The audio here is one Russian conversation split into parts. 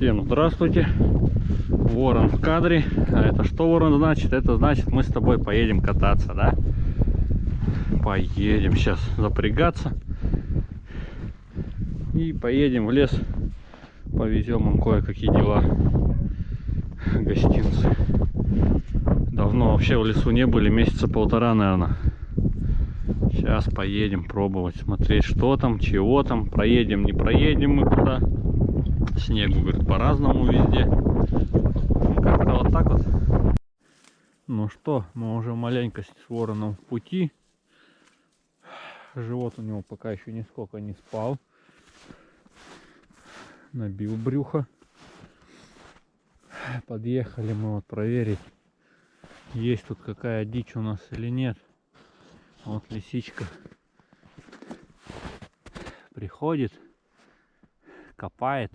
Всем здравствуйте. Ворон в кадре. А это что ворон значит? Это значит мы с тобой поедем кататься, да? Поедем сейчас запрягаться. И поедем в лес. Повезем им кое-какие дела. Гостинцы. Давно вообще в лесу не были, месяца полтора, наверное. Сейчас поедем пробовать, смотреть, что там, чего там. Проедем, не проедем мы куда. Снегу, говорит, по-разному везде. Как-то вот так вот. Ну что, мы уже маленько с вороном в пути. Живот у него пока еще нисколько не спал. Набил брюхо. Подъехали мы вот проверить, есть тут какая дичь у нас или нет. Вот лисичка приходит, копает,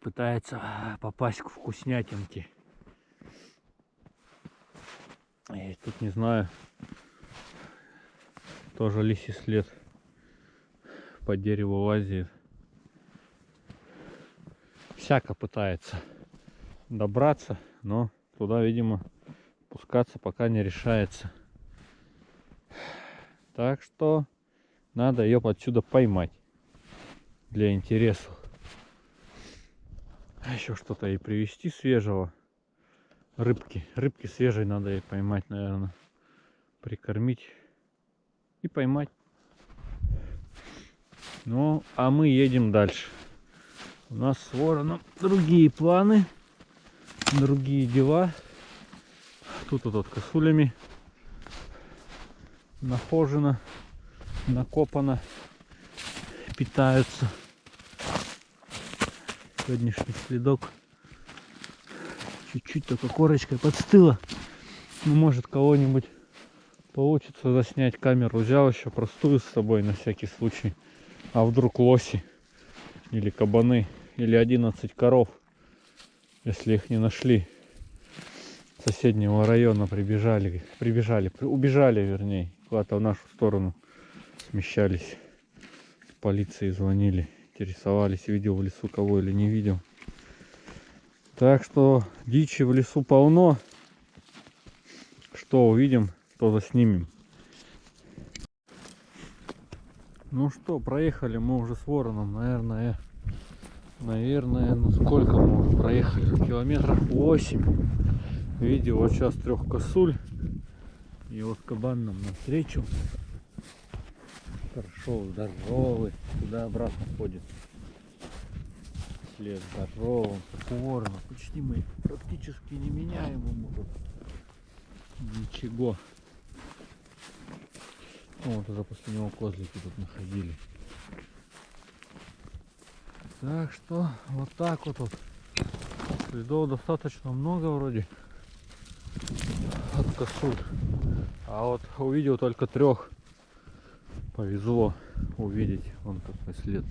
пытается попасть к вкуснятинке. И тут не знаю, тоже лисий след по дереву лазит. Всяко пытается добраться, но туда, видимо, пускаться пока не решается. Так что надо ее отсюда поймать для интереса. А еще что-то и привезти свежего. Рыбки. Рыбки свежей надо ей поймать, наверное. Прикормить и поймать. Ну, а мы едем дальше. У нас с вороном другие планы, другие дела. Тут вот косулями нахожено, накопано, питаются. Сегодняшний следок чуть-чуть только корочкой подстыла. Ну, может кого-нибудь получится заснять камеру. Взял еще простую с собой на всякий случай. А вдруг лоси или кабаны или 11 коров, если их не нашли соседнего района прибежали, прибежали, убежали, вернее, куда-то в нашу сторону смещались. Полиции звонили, интересовались, видел в лесу кого или не видел. Так что дичи в лесу полно. Что увидим, то заснимем. Ну что, проехали мы уже с вороном, наверное, наверное, ну сколько мы уже проехали? Километров 8. Видел вот сейчас трех косуль. И вот кабан нам навстречу. Хорошо, здоровый. Туда обратно ходит. След здоровый, упорно. Почти мы практически не меняем ему. Ничего. Вот уже после него козлики тут находили. Так что вот так вот, вот. Следов достаточно много вроде от косуль. А вот увидел только трех. Повезло увидеть. Вон какой след.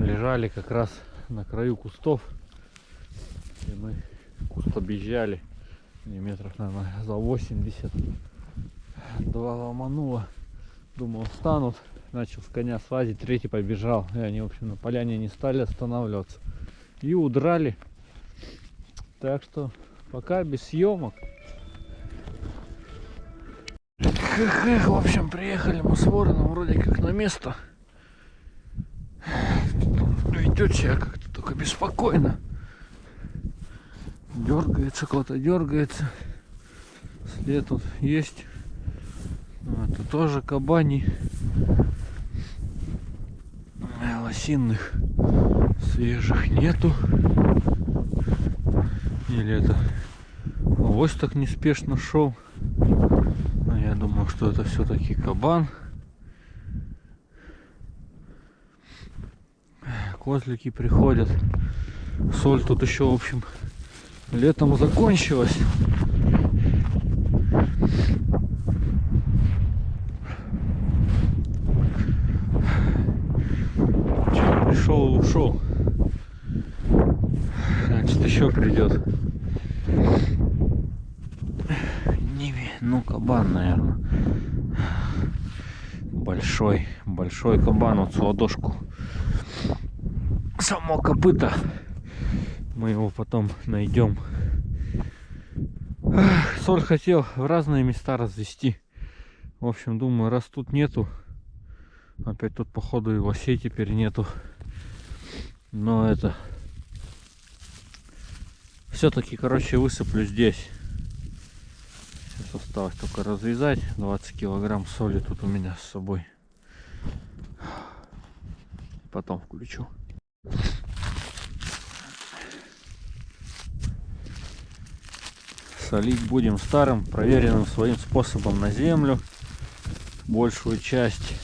Лежали как раз на краю кустов. И мы куст объезжали. Метров, наверное, за 80. Два ломануло. Думал, встанут. Начал с коня слазить. Третий побежал. И они, в общем, на поляне не стали останавливаться. И удрали. Так что пока без съемок. Эх, эх, в общем, приехали мы с вороном вроде как на место. Ведет себя как-то только беспокойно. Дергается, кто-то дергается. След тут есть. Ну, это тоже кабани. Лосинных свежих нету. Или это авось так неспешно шел. Я думаю, что это все-таки кабан. Козлики приходят. Соль тут еще, в общем, летом закончилась. пришел ушел значит еще придет ну кабан наверное большой большой кабан вот с ладошку само копыто. Мы его потом найдем. Соль хотел в разные места развести. В общем, думаю, раз тут нету, опять тут походу и лосей теперь нету. Но это все-таки, короче, высыплю здесь. Осталось только развязать. 20 килограмм соли тут у меня с собой. Потом включу. Солить будем старым, проверенным своим способом на землю. Большую часть.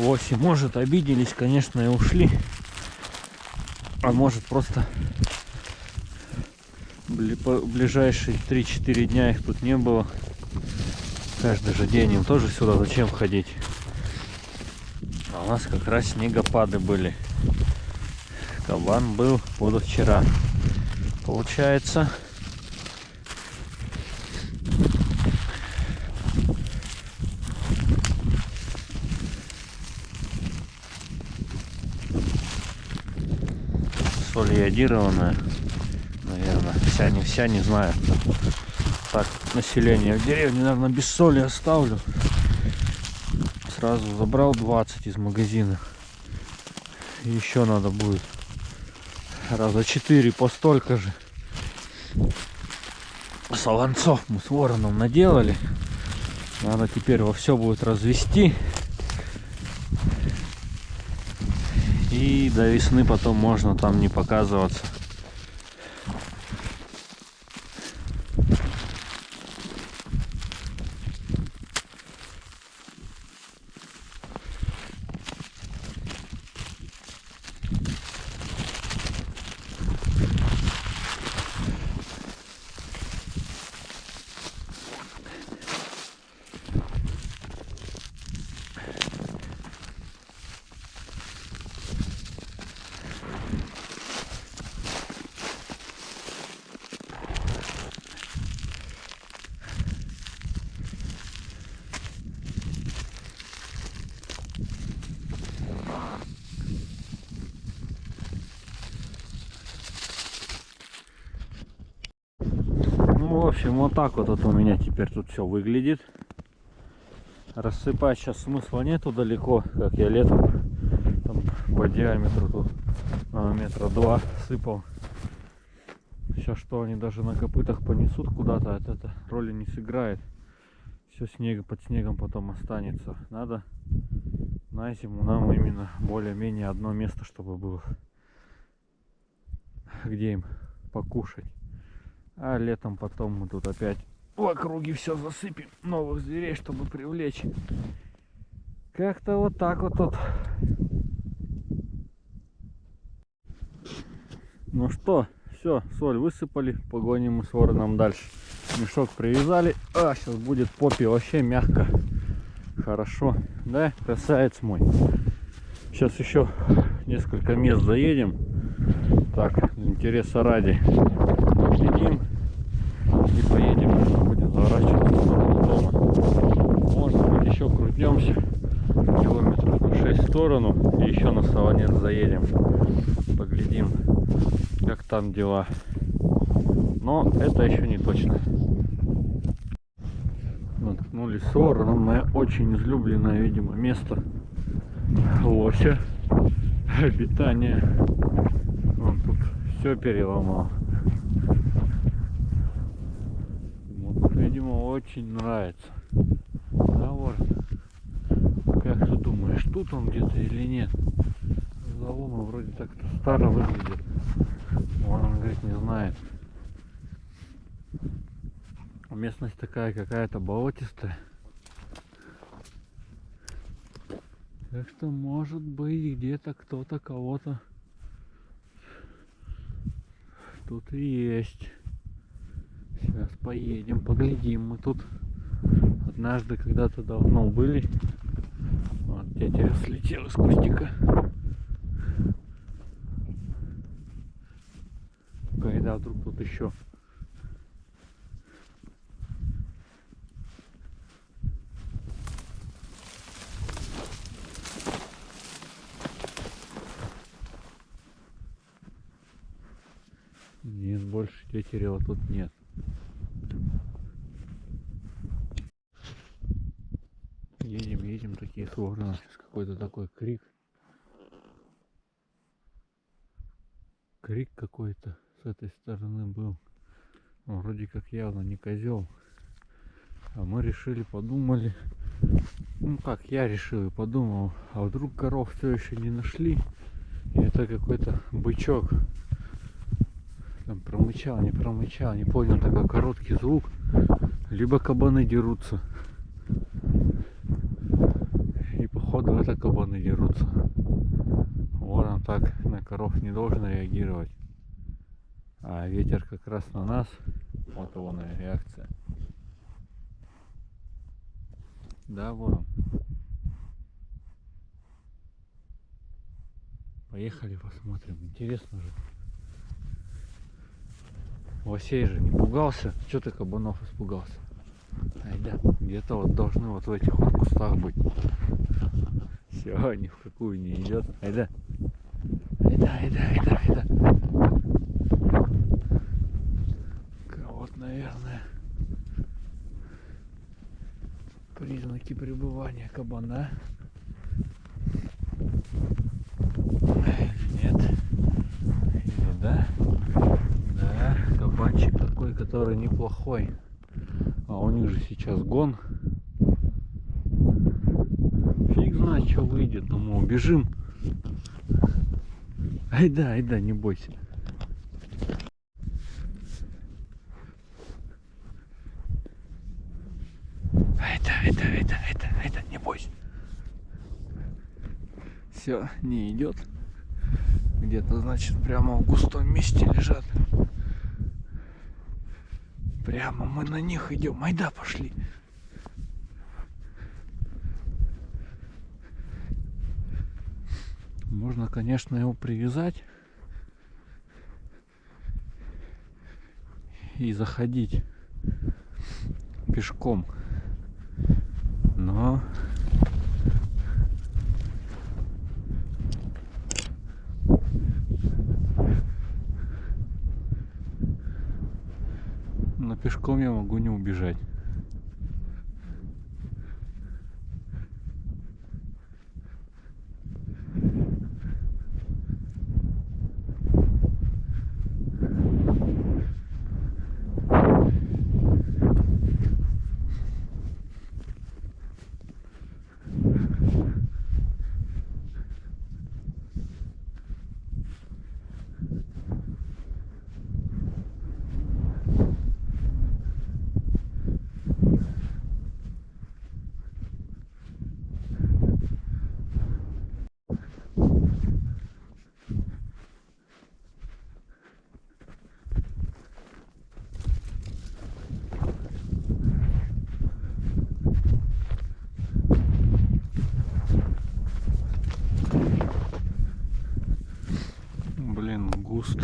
Лоси, может, обиделись, конечно, и ушли. А может, просто ближайшие 3-4 дня их тут не было. Каждый же день им тоже сюда зачем ходить? А у нас как раз снегопады были. Кабан был позавчера. Получается. Соль йодированная. Наверное, вся не вся, не знаю. Так, население в деревне, наверное, без соли оставлю. Сразу забрал 20 из магазина. Еще надо будет раза 4 по столько же. Солонцов мы с вороном наделали. Надо теперь во все будет развести. И до весны потом можно там не показываться. Общем, вот так вот это у меня теперь тут все выглядит. Рассыпать сейчас смысла нету далеко, как я летом там, по диаметру тут а, метра два сыпал. Сейчас что они даже на копытах понесут куда-то, от это роли не сыграет. Все снега под снегом потом останется. Надо на зиму нам именно более-менее одно место, чтобы было где им покушать. А летом потом мы тут опять в округе все засыпем новых зверей, чтобы привлечь. Как-то вот так вот тут. Ну что, все, соль высыпали, погоним мы с вороном дальше. Мешок привязали. А, сейчас будет попе вообще мягко. Хорошо, да, красавец мой. Сейчас еще несколько мест заедем. Так, интереса ради. Следим и поедем, будем заворачивать в сторону дома. Может быть еще крутнемся километров на 6 в сторону и еще на Солонец заедем. Поглядим, как там дела. Но это еще не точно. Наткнулись с мое очень излюбленное, видимо, место лося обитания. Он тут все переломал. видимо, очень нравится. Да, вот. Как ты думаешь, тут он где-то или нет? Залома вроде так старо выглядит. Вон он говорит, не знает. Местность такая какая-то болотистая. Так что может быть где-то кто-то кого-то тут и есть. Сейчас поедем, поглядим. Мы тут однажды когда-то давно были. Вот, я слетел из кустика. Когда вдруг тут еще Нет, больше тетерева тут нет. Сейчас какой-то такой крик. Крик какой-то с этой стороны был. Ну, вроде как явно не козел. А мы решили, подумали. Ну как, я решил и подумал, а вдруг коров все еще не нашли. И это какой-то бычок. Там промычал, не промычал, не понял, такой короткий звук. Либо кабаны дерутся. И походу это кабаны дерутся. Вот он так на коров не должен реагировать. А ветер как раз на нас. Вот его на реакция. Да, ворон. Поехали посмотрим. Интересно же. Лосей же не пугался. Че ты кабанов испугался? Айда, где-то вот должны вот в этих вот кустах быть. Все, ни в какую не идет. Айда. Айда, айда, айда, айда. Вот, наверное, признаки пребывания кабана. Нет? Или да? Да, кабанчик такой, который неплохой. А у них же сейчас гон. Знает, что выйдет, но мы убежим. Ай да, ай да, не бойся. Это, это, это, это, это, не бойся. Все, не идет. Где-то, значит, прямо в густом месте лежат. Прямо мы на них идем. Айда, пошли. Можно, конечно, его привязать и заходить пешком. Но но пешком я могу не убежать.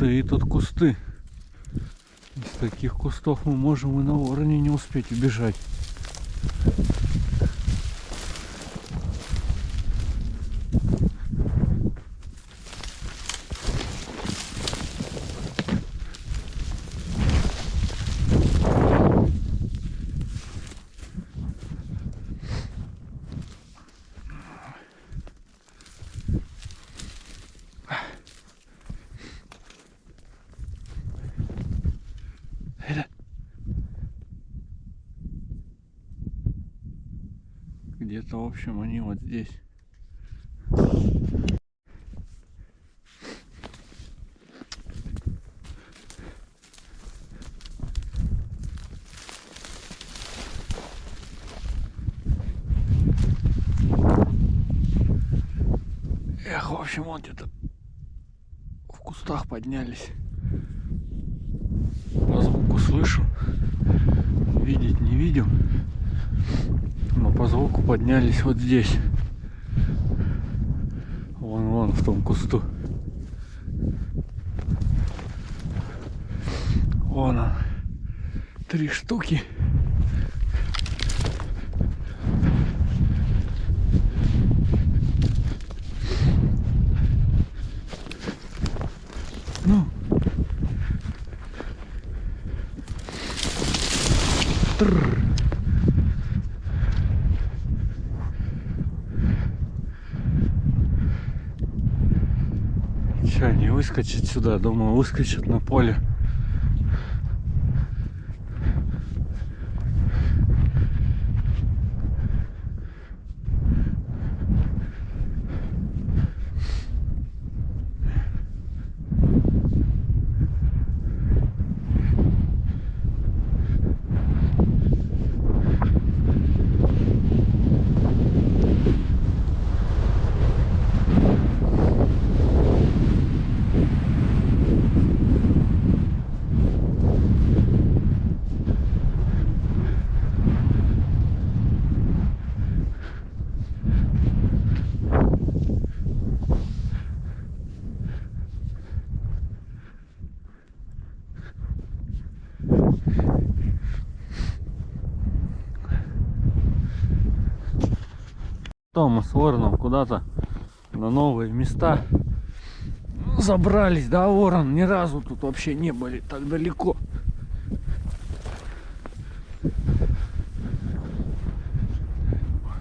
Густые тут кусты. Из таких кустов мы можем и на вороне не успеть убежать. Это... Где-то, в общем, они вот здесь. Эх, в общем, вот где-то в кустах поднялись. По звуку слышу. Видеть не видел. По звуку поднялись вот здесь. Вон, вон, в том кусту. Вон он. Три штуки. Ну, Че, не выскочить сюда? Думаю, выскочит на поле. То мы с куда-то на новые места забрались, да, Ворон? Ни разу тут вообще не были так далеко.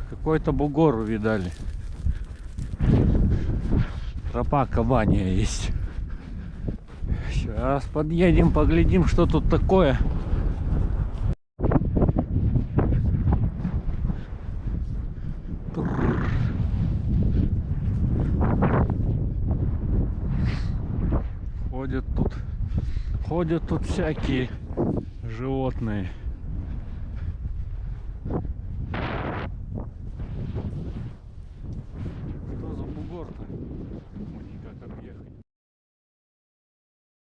Какой-то бугор увидали. Тропа кабания есть. Сейчас подъедем, поглядим, что тут такое. Ходят тут, ходят тут всякие животные.